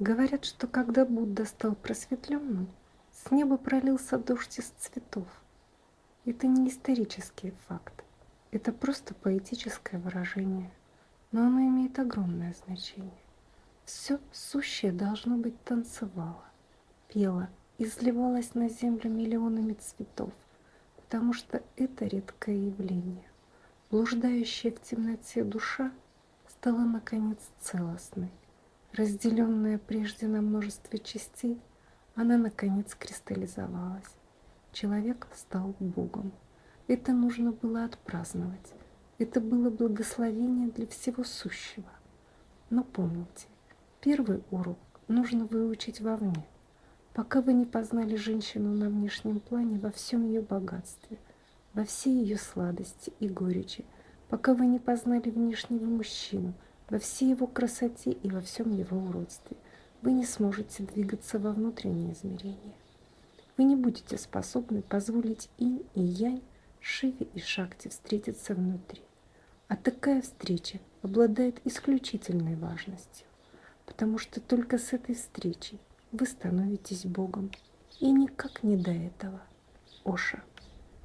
Говорят, что когда Будда стал просветленным, с неба пролился дождь из цветов. Это не исторический факт, это просто поэтическое выражение, но оно имеет огромное значение. Все сущее должно быть танцевало, пело, изливалось на землю миллионами цветов, потому что это редкое явление. Блуждающая в темноте душа стала наконец целостной. Разделенная прежде на множество частей, она наконец кристаллизовалась. Человек стал Богом. Это нужно было отпраздновать. Это было благословение для всего сущего. Но помните, первый урок нужно выучить вовне, пока вы не познали женщину на внешнем плане во всем ее богатстве, во всей ее сладости и горечи, пока вы не познали внешнего мужчину во всей его красоте и во всем его уродстве, вы не сможете двигаться во внутреннее измерение. Вы не будете способны позволить инь и янь, шиве и шакти встретиться внутри. А такая встреча обладает исключительной важностью, потому что только с этой встречей вы становитесь Богом, и никак не до этого. Оша.